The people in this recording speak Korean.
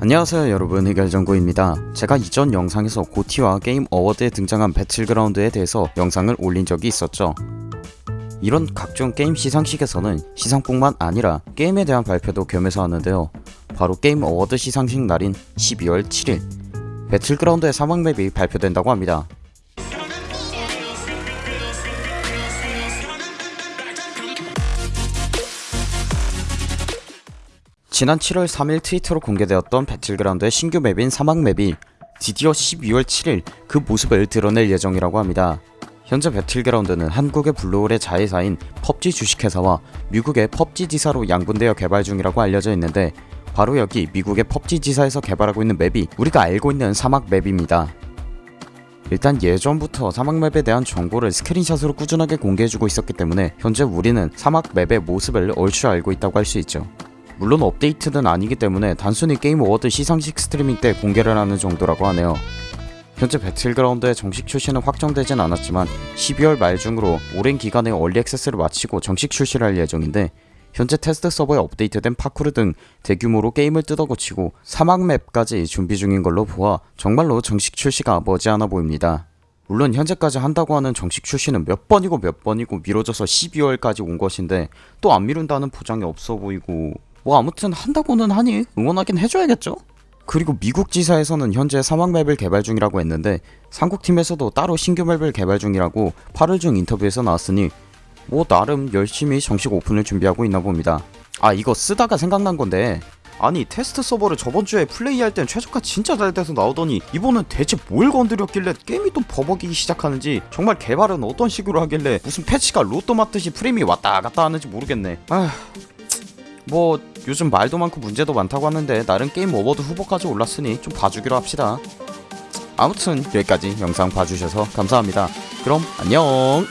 안녕하세요 여러분. 해결정구입니다. 제가 이전 영상에서 GOTY와 게임 어워드에 등장한 배틀그라운드에 대해서 영상을 올린 적이 있었죠. 이런 각종 게임 시상식에서는 시상뿐만 아니라 게임에 대한 발표도 겸해서 하는데요. 바로 게임 어워드 시상식 날인 12월 7일 배틀그라운드의 사막맵이 발표된다고 합니다 지난 7월 3일 트위터로 공개되었던 배틀그라운드의 신규 맵인 사막맵이 드디어 12월 7일 그 모습을 드러낼 예정이라고 합니다. 현재 배틀그라운드는 한국의 블루홀의 자회사인 펍지 주식회사와 미국의 펍지 지사로 양분되어 개발 중이라고 알려져 있는데 바로 여기 미국의 펍지 지사에서 개발하고 있는 맵이 우리가 알고 있는 사막 맵입니다. 일단 예전부터 사막 맵에 대한 정보를 스크린샷으로 꾸준하게 공개해주고 있었기 때문에 현재 우리는 사막 맵의 모습을 얼추 알고 있다고 할 수 있죠. 물론 업데이트는 아니기 때문에 단순히 게임 어워드 시상식 스트리밍 때 공개를 하는 정도라고 하네요. 현재 배틀그라운드의 정식 출시는 확정되진 않았지만 12월 말 중으로 오랜 기간의 early access를 마치고 정식 출시를 할 예정인데 현재 테스트 서버에 업데이트된 파쿠르 등 대규모로 게임을 뜯어고치고 사막 맵까지 준비 중인 걸로 보아 정말로 정식 출시가 머지않아 보입니다. 물론 현재까지 한다고 하는 정식 출시는 몇 번이고 몇 번이고 미뤄져서 12월까지 온 것인데 또 안 미룬다는 보장이 없어 보이고 뭐 아무튼 한다고는 하니 응원하긴 해줘야겠죠? 그리고 미국 지사에서는 현재 사막 맵을 개발 중이라고 했는데 삼국팀에서도 따로 신규 맵을 개발 중이라고 8월 중 인터뷰에서 나왔으니 뭐 나름 열심히 정식 오픈을 준비하고 있나 봅니다. 아 이거 쓰다가 생각난 건데. 아니 테스트 서버를 저번주에 플레이할 땐 최저가 진짜 잘 돼서 나오더니 이번엔 대체 뭘 건드렸길래 게임이 또 버벅이기 시작하는지 정말 개발은 어떤 식으로 하길래 무슨 패치가 로또 맞듯이 프레임이 왔다 갔다 하는지 모르겠네. 아휴 뭐 요즘 말도 많고 문제도 많다고 하는데 나름 게임 어워드 후보까지 올랐으니 좀 봐주기로 합시다. 아무튼 여기까지 영상 봐주셔서 감사합니다. 그럼 안녕